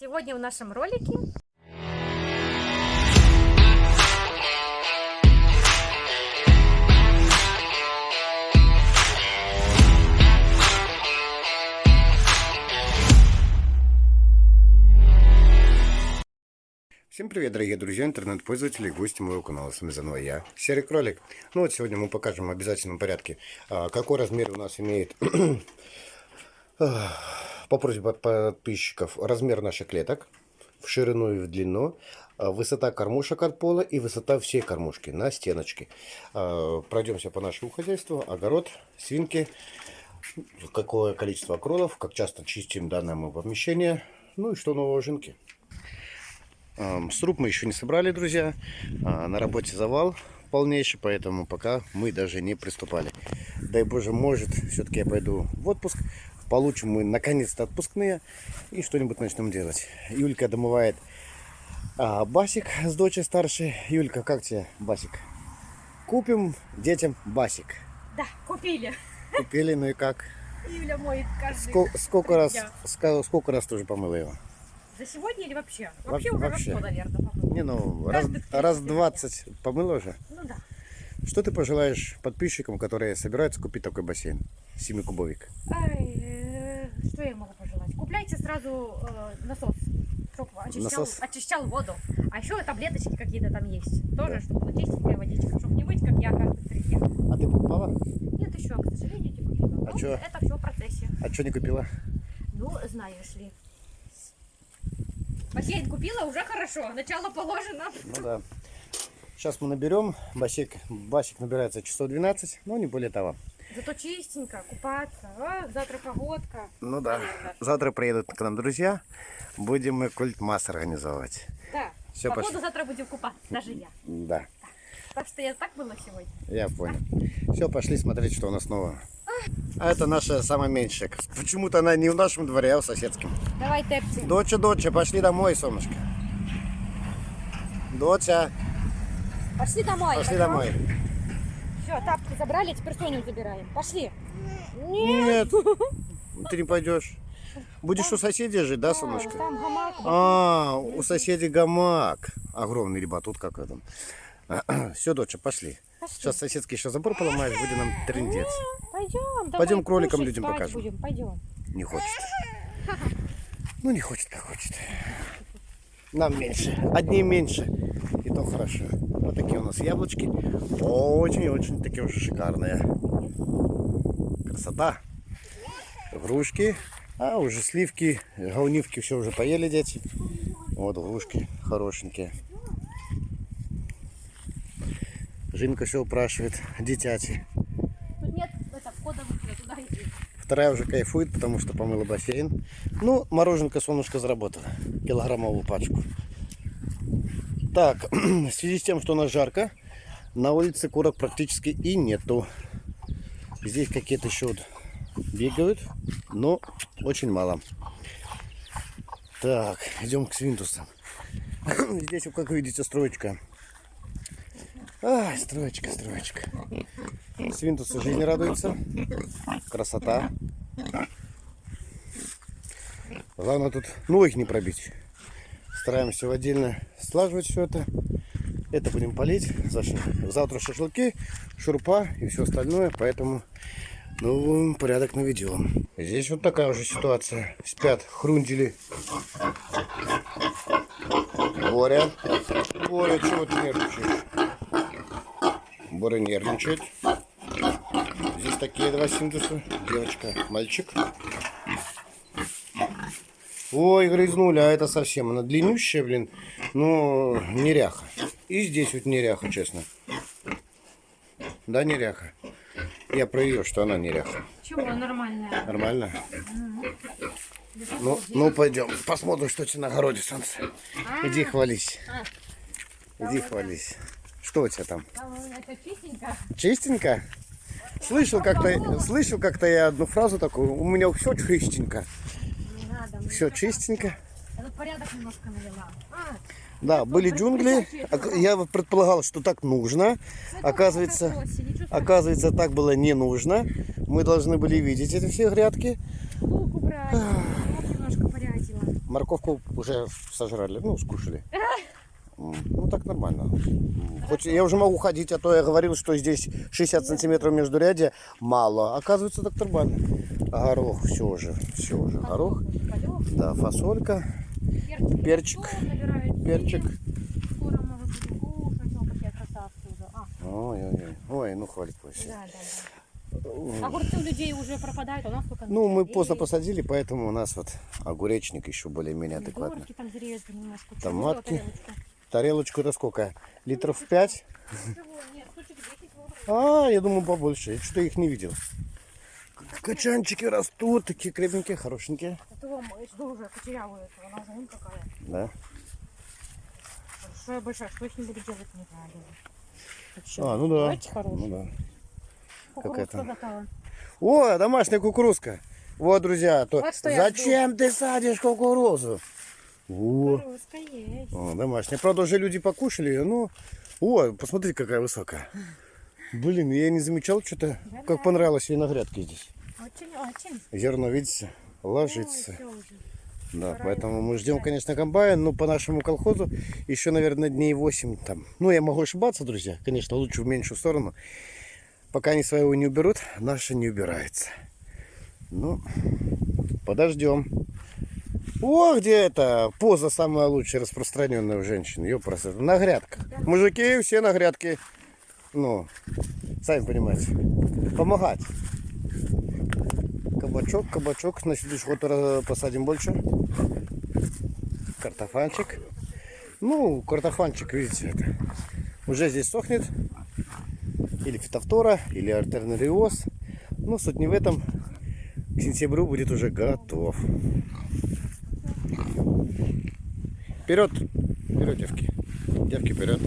Сегодня в нашем ролике Всем привет, дорогие друзья, интернет-пользователи и гости моего канала. С вами заново я, Серый Кролик. Ну вот сегодня мы покажем в обязательном порядке, а, какой размер у нас имеет, по просьбе подписчиков, размер наших клеток в ширину и в длину, а, высота кормушек от пола и высота всей кормушки на стеночке. А, Пройдемся по нашему хозяйству, огород, свинки, какое количество кролов, как часто чистим данное мы помещение, ну и что нового жинки. Ам, Сруб мы еще не собрали, друзья. А, На работе завал полнейший, поэтому пока мы даже не приступали. Дай Боже, может, все-таки я пойду в отпуск. Получим мы наконец-то отпускные и что-нибудь начнем делать. Юлька домывает а, басик с дочей старшей. Юлька, как тебе басик? Купим детям басик. Да, купили. Купили, ну и как? Юля моет каждый Сколько, сколько раз, дня. ска- сколько раз ты уже помыла его? За сегодня или вообще? Во- Вообще уже вообще. раз наверное. Не, ну, раз, Каждых раз 30 20 помыла уже? Ну да. Что ты пожелаешь подписчикам, которые собираются купить такой бассейн? Семикубовик. Ай, что я могу пожелать? Купляйте сразу э, насос, чтобы очищал, Насос? очищал воду. А еще таблеточки какие-то там есть. Тоже, Да. чтобы была чистенькая водичка, чтобы не быть, как я каждых три дня. А ты покупала? Нет еще, к сожалению, не купила. А Ну? Это все в процессе. А что не купила? Ну, знаешь ли. Бассейн купила, уже хорошо. Начало положено. Ну да. Сейчас мы наберем. Басик, басик набирается часов 12, но не более того. Зато чистенько, купаться. А, завтра погодка. Ну да. Наверное. Завтра приедут к нам друзья. Будем мы культ-масс организовывать. Да. Всё, Погоду пошли. завтра будем купаться, даже я. Да, Так что я так была сегодня. я понял. Все, пошли смотреть, что у нас нового. А это наша самая меньшая. Почему-то она не в нашем дворе, а в соседском. Давай, Тепси. Доча, доча, пошли домой, солнышко. Доча, Пошли домой. пошли домой. Все, тапки забрали, теперь Соню забираем. Пошли. Нет, ты не пойдешь. Будешь у соседей жить, да, солнышко? Там гамак. А, у соседей гамак. Огромный, ребят, тут как это. Все, доча, пошли. Пошли. Сейчас соседский еще забор поломаешь, будет нам трындец. Пойдем. Пойдем кроликам людям покажем. Будем. Пойдем. Не хочет. Ну, не хочет, как хочет. Нам меньше. Одни меньше. И то хорошо. Вот такие у нас яблочки. Очень-очень такие уже шикарные. Красота. Грушки. А уже сливки, гаунивки все уже поели дети. Вот грушки хорошенькие. Жинка все упрашивает. Дитяти. Тут нет это, входа выхода, туда иди. Вторая уже кайфует, потому что помыла бассейн. Ну, мороженка солнышко заработала. Килограммовую пачку. Так, в связи с тем, что у нас жарко, на улице курок практически и нету. Здесь какие-то еще вот бегают, но очень мало. Так, идем к свинтусам. Здесь, как видите, строечка. Ай, строечка, строечка. Свинтусы жизни радуются. Красота. Главное тут ноги не пробить. Стараемся в отдельно слаживать все это. Это будем полить. Завтра шашлыки, шурпа и все остальное. Поэтому ну, порядок наведем. Здесь вот такая уже ситуация. Спят хрундили. Боря. Боря, чего ты нервничаешь? Боря нервничает. Здесь такие два синтеза. Девочка, мальчик. Ой, грызнули, а это совсем. Она длиннющая, блин. Ну, неряха. И здесь вот неряха, честно. Да, неряха. Я про ее, что она неряха. Чего, нормальная. Нормально? Ну, ну пойдем. Посмотрим, что тебе на огороде, солнце. Иди хвались. Иди хвались. Что у тебя там? Там это чистенько. Чистенько? Слышал как-то, слышал как-то я одну фразу такую. У меня все чистенько. Все чистенько. Я тут порядок немножко навела. А, Да, были джунгли. Я предполагал, что так нужно. Оказывается, оказывается, так было не нужно. Мы должны были видеть эти все грядки. Лук убрать. Лук немножко порядила. Морковку уже сожрали, ну, скушали. Ну, так нормально. Хоть я уже могу ходить, а то я говорил, что здесь 60 сантиметров между ряде мало. Оказывается, так нормально. Горох, все уже, все уже. Горох, да, фасолька, перчик, перчик. Скоро мы будем кушать, о, какая красавцы уже. А, Ой, ой, ой, ой, ну хвалит да, вообще. да, да. Огурцы у людей уже пропадают, а у нас только... Ну, мы поздно посадили, поэтому у нас вот огуречник еще более-менее адекватный. помидорки там зрезали немножко. Томатки. тарелочку? Тарелочку это сколько? Литров 5? Чего? Нет, штучек 10 вот. А, я думаю, побольше. Я что-то их не видел. Качанчики растут, такие крепенькие, хорошенькие. Это вам, что уже кучерявая, это она уже вон какая. Да. Большая, большая. Что с ним буду делать, не знаю. А, ну да. Давайте хороший. Ну да. Кукурузка готова. О, домашняя кукурузка. Вот, друзья, то Вот я зачем ты садишь кукурузу? О, Кукурузка есть. о, домашняя. Правда, уже люди покушали ее, но... О, посмотрите, какая высокая. Блин, я не замечал что-то, как понравилось ей на грядке здесь. Очень, очень. Зерно, видите, ложится. Уже. Да, Пора поэтому мы ждем, конечно, комбайн, но по нашему колхозу еще, наверное, дней 8 там. Ну, я могу ошибаться, друзья, конечно, лучше в меньшую сторону. Пока они своего не уберут, наша не убирается. Ну, подождем. О, где это поза самая лучшая распространенная у женщин. Ёпрст, на грядках. Мужики все на грядке. Ну, сами понимаете. Помогать. Кабачок, кабачок. На следующий год посадим больше. Картофанчик. Ну, картофанчик, видите, это уже здесь сохнет. Или фитофтора, или артернариоз. Ну, суть не в этом. К сентябрю будет уже готов. Вперед! Вперед, девки. Девки, вперед.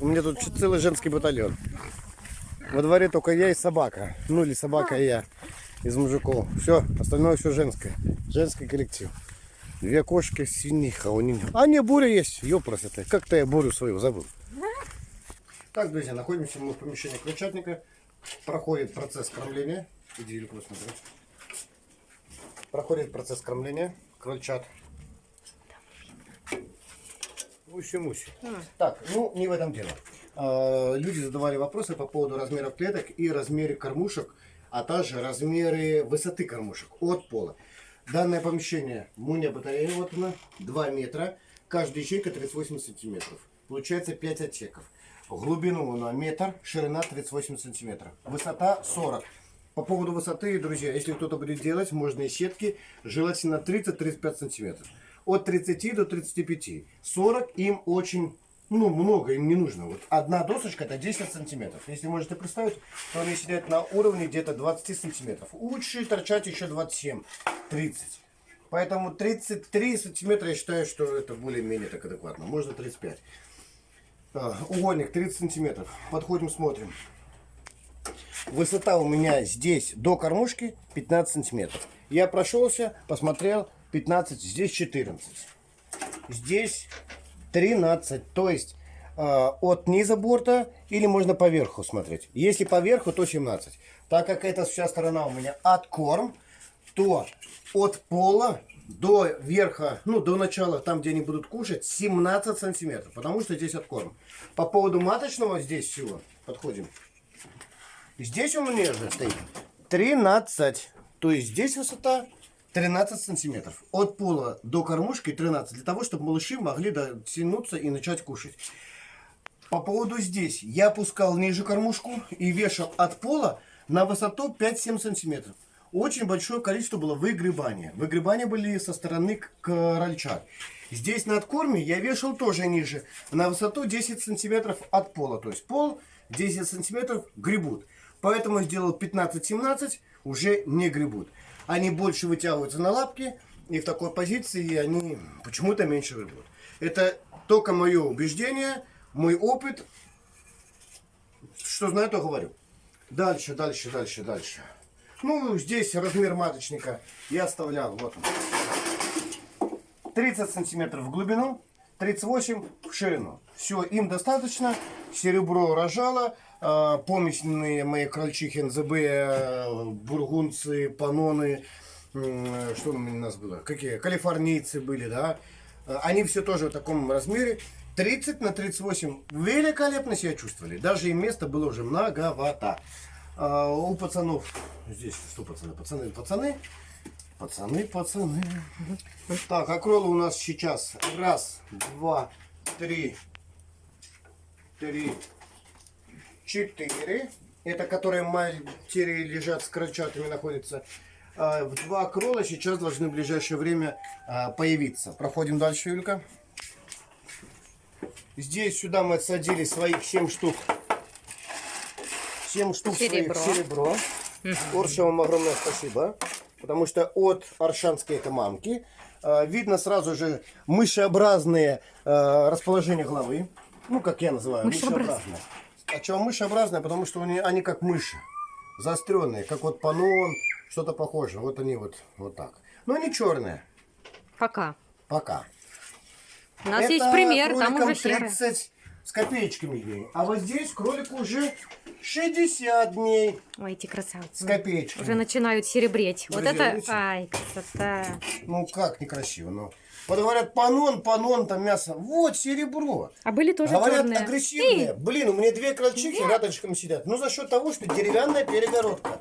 У меня тут целый женский батальон. Во дворе только я и собака. Ну или собака и я из мужиков. Все, остальное все женское. Женский коллектив. Две кошки, свиниха. у них- А, не, буря есть. Ёпрос это. Как-то я бурю свою забыл. Так, друзья, находимся мы в помещении крольчатника. Проходит процесс кормления. Иди, Илюка, посмотри. Проходит процесс кормления крольчат. Уси-муси. Так, ну не в этом дело. А, Люди задавали вопросы по поводу размеров клеток и размере кормушек, а также размеры высоты кормушек от пола. Данное помещение, муня батарея, вот она, 2 метра, каждая ячейка 38 сантиметров. Получается 5 отсеков. Глубину она метр, ширина 38 сантиметров. Высота 40. По поводу высоты, друзья, если кто-то будет делать, можно и сетки, желательно 30-35 сантиметров. От 30 до 35. 40 им очень, ну, много им не нужно. Вот одна досочка это 10 сантиметров. Если можете представить, то они сидят на уровне где-то 20 сантиметров. Лучше торчать еще 27-30. Поэтому 33 сантиметра я считаю, что это более-менее так адекватно. Можно 35. А, Угольник 30 сантиметров. Подходим, смотрим. Высота у меня здесь до кормушки 15 сантиметров. Я прошелся, посмотрел 15, здесь 14. Здесь 13. То есть э, от низа борта или можно поверху смотреть. Если поверху, то 17. Так как эта вся сторона у меня от корм, то от пола до верха, ну до начала, там где они будут кушать, 17 сантиметров. Потому что здесь от корм. По поводу маточного здесь всего, подходим. Здесь у меня же стоит 13. То есть здесь высота 13 сантиметров. От пола до кормушки 13. Для того, чтобы малыши могли дотянуться и начать кушать. По поводу здесь. Я опускал ниже кормушку и вешал от пола на высоту 5-7 сантиметров. Очень большое количество было выгребания. Выгребания были со стороны к- крольчат. Здесь на откорме я вешал тоже ниже. На высоту 10 сантиметров от пола. То есть пол 10 сантиметров гребут. Поэтому сделал 15-17, уже не гребут. Они больше вытягиваются на лапки. И в такой позиции они почему-то меньше гребут. Это только мое убеждение, мой опыт. Что знаю, то говорю. Дальше, дальше, дальше, дальше. Ну, здесь размер маточника я оставлял, вот он. 30 сантиметров в глубину, 38 в ширину. Все, им достаточно. Серебро рожало, э, помесленные мои крольчихи НЗБ, э, бургунцы, паноны, что у нас было? Какие? Калифорнийцы были, да? Э, Они все тоже в таком размере. 30 на 38 великолепно себя чувствовали. Даже им места было уже многовато. А у пацанов, здесь что пацаны? Пацаны, пацаны. Пацаны, пацаны. Так, акролы у нас сейчас. Раз, два, три, три, четыре. Это которые матери лежат с крольчатами находятся. А, в Два крола сейчас должны в ближайшее время а, появиться. Проходим дальше, Юлька. Здесь сюда мы отсадили своих 7 штук. 7 штук Серебро. своих серебро. Орше вам огромное спасибо. Потому что от аршанской это мамки а, видно сразу же мышеобразные а, расположение головы. Ну, как я называю, Мышеобразные. мышеобразные. А чего мышеобразные? Потому что они, они как мыши. Заостренные, как вот панон, что-то похожее. Вот они вот, вот так. Но они черные. Пока. Пока. У нас Это есть пример, там уже серый. 30 с копеечками дней. А вот здесь кролику уже 60 дней Ой, эти красавцы. с копеечками. Уже начинают серебреть. Вот это... видите? Ай, красота. Ну как некрасиво, ну. Вот говорят, панон, панон, там мясо. Вот серебро. А были тоже Говорят, черные. агрессивные. Блин, у меня две крольчихи рядышком сидят. Ну, за счет того, что деревянная перегородка.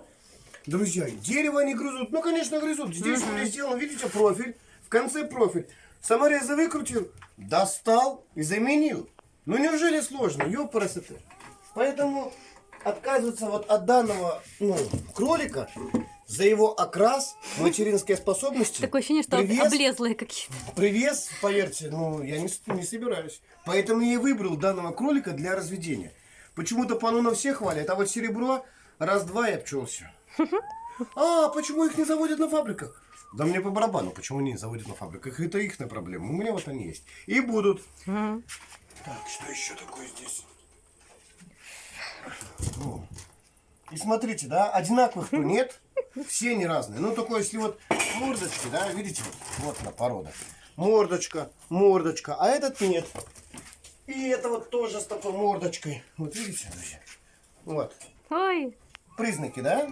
Друзья, дерево они грызут. Ну, конечно, грызут. Здесь у меня сделан, видите, профиль. В конце профиль. Самореза выкрутил, достал и заменил. Ну, неужели сложно? Ёпарасоты. Поэтому отказываться вот от данного ну, кролика за его окрас, материнские способности. Такое ощущение, что привес- облезлые какие-то. Привес, поверьте, ну, я не, не собираюсь. Поэтому я и выбрал данного кролика для разведения. Почему-то панона все хвалят, а вот серебро раз-два и обчелся. А, почему их не заводят на фабриках? Да мне по барабану, почему не заводят на фабриках. Это их проблема. У меня вот они есть. И будут. Так, что еще такое здесь? О. И смотрите, да, одинаковых-то нет. Все не разные. Ну, только если вот мордочки, да, видите, вот она порода. Мордочка, мордочка, а этот нет. И это вот тоже с такой мордочкой. Вот видите, друзья? Вот. Ой, Признаки, да?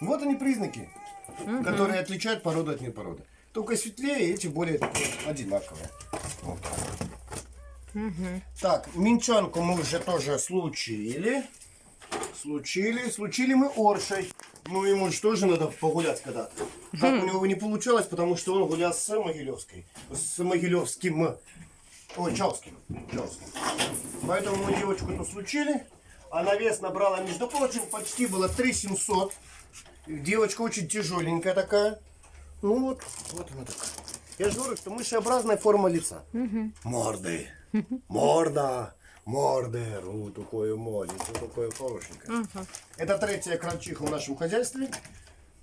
Вот они признаки, которые отличают породу от непороды. Только светлее, эти более одинаковые. Вот так. Так, минчанку мы уже тоже случили. Случили. Случили мы оршей. Ну, ему же тоже надо погулять когда-то. Так у него не получалось, потому что он гулял с Могилевской. С Могилевским. Ой, Чалским. Чалским. Поэтому мы девочку-то случили. Она вес набрала, между прочим, почти было 3700. Девочка очень тяжеленькая такая. Ну вот, вот она такая. Я же говорю, что мышеобразная форма лица. Морды. Морда. Морды. Вот такое маленькое, такое хорошенькое. Это третья крольчиха в нашем хозяйстве.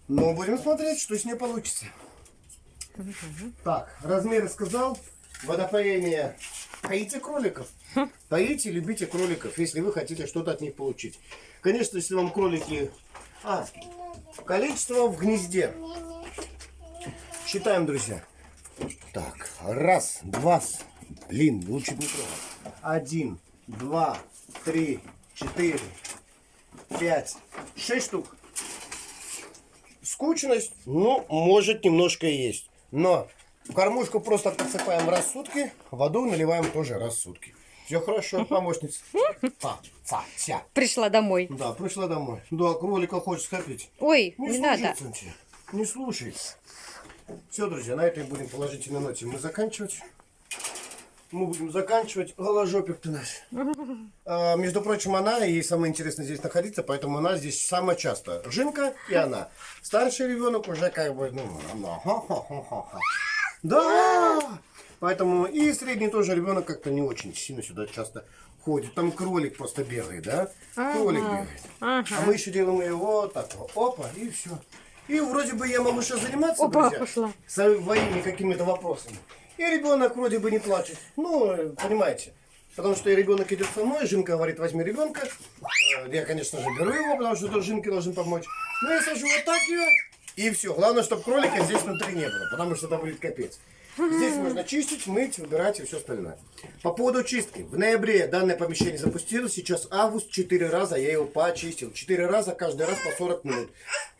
Но будем смотреть, что с ней получится. Так, размеры сказал. Водопоение. Поите кроликов. Поите, любите кроликов, если вы хотите что-то от них получить. Конечно, если вам кролики... А, количество в гнезде. Считаем, друзья. Так, раз, два, блин, лучше не трогать. Один, два, три, четыре, пять, шесть штук. Скучность, ну, может, немножко и есть. Но в кормушку просто подсыпаем раз в сутки, воду наливаем тоже раз в сутки. Все хорошо, помощница. Фа, фа, ся. пришла домой. Да, пришла домой. Да, кролика хочет схопить. Ой, Не, не надо. Не слушай. Все, друзья, на этой будем положительной ноте мы заканчивать. Мы будем заканчивать. Голожопик ты наш. А, между прочим, она, ей самое интересное здесь находиться, поэтому она здесь самая часто. Жинка и она. Старший ребенок уже как бы, ну, она. Да! Поэтому и средний тоже ребенок как-то не очень сильно сюда часто ходит. Там кролик просто бегает, да? Кролик бегает. Ага. А мы еще делаем ее вот так вот. Опа, и все. И вроде бы я могу сейчас заниматься, Опа, друзья, пошла. своими какими-то вопросами. И ребенок вроде бы не плачет. Ну, понимаете. Потому что ребенок идет со мной, Жинка говорит, возьми ребенка. Э, Я, конечно же, беру его, потому что тут Жинке должен помочь. Ну, я сажу вот так ее, и все. Главное, чтобы кролика здесь внутри не было, потому что это будет капец. Здесь можно чистить, мыть, убирать и все остальное. По поводу чистки. В ноябре данное помещение запустилось. Сейчас август. Четыре раза я его почистил. Четыре раза, каждый раз по 40 минут.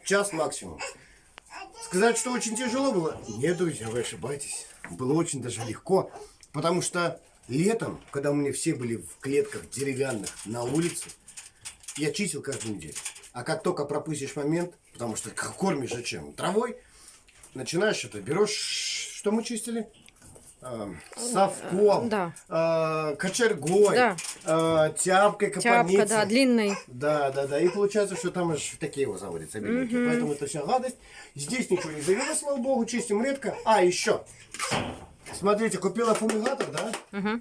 Час максимум. Сказать, что очень тяжело было? Нет, друзья, вы ошибаетесь. Было очень даже легко, потому что летом, когда у меня все были в клетках деревянных на улице, я чистил каждую неделю. А как только пропустишь момент, потому что кормишь зачем? Травой, начинаешь это, берешь, что мы чистили? А, совком, Да. а, кочергой, Да. А, тяпкой, Тяпка, капаницей. да, длинный. Да, да, да. И получается, что там аж такие вот заводятся беленькие. Поэтому это вся гадость. Здесь ничего не завелось, слава богу, чистим редко. А, еще. Смотрите, купила фумигатор, да?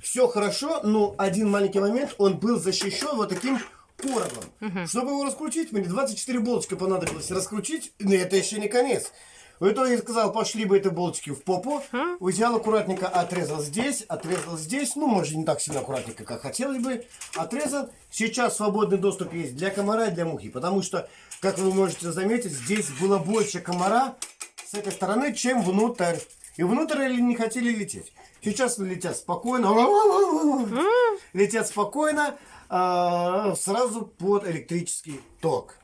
Все хорошо, но один маленький момент, он был защищен вот таким коробом. Чтобы его раскрутить, мне 24 болтика понадобилось раскрутить, но это еще не конец. В итоге сказал, пошли бы эти болтики в попу. Взял аккуратненько, отрезал здесь, отрезал здесь. Ну, может, не так сильно аккуратненько, как хотелось бы. Отрезал. Сейчас свободный доступ есть для комара и для мухи. Потому что, как вы можете заметить, здесь было больше комара с этой стороны, чем внутрь. И внутрь они не хотели лететь. Сейчас летят спокойно. Летят спокойно, а, сразу под электрический ток.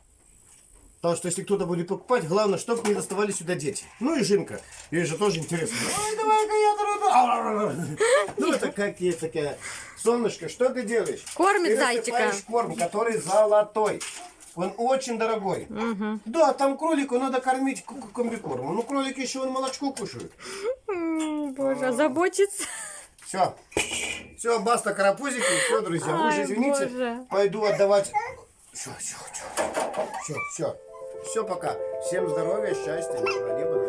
Потому что если кто-то будет покупать, главное, чтобы не доставали сюда дети. Ну и Жинка. Ей же тоже интересно. Ой, давай-ка я. Ну это как есть такая. Солнышко, что ты делаешь? Кормит Ты зайчика. корм, который золотой. Он очень дорогой. Да, там кролику надо кормить комбикормом. Ну, кролики еще он молочко кушают. Боже, заботится. Все. Все, баста карапузики. Все, друзья, вы Ай, извините. боже. Пойду отдавать. Все, все, все. Все, все. Все, пока. Всем здоровья, счастья, неба.